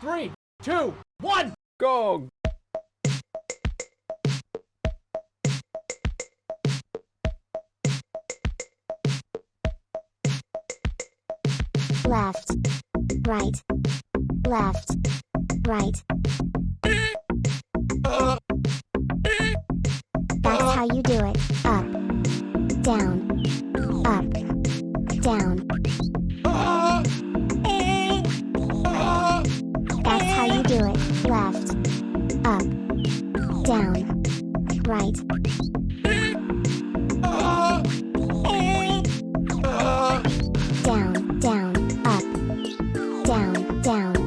three, two, one. Go! left, right, left, right. That's how you do it. Up, down, up, it, left, up, down, right. Down, down, up, down, down.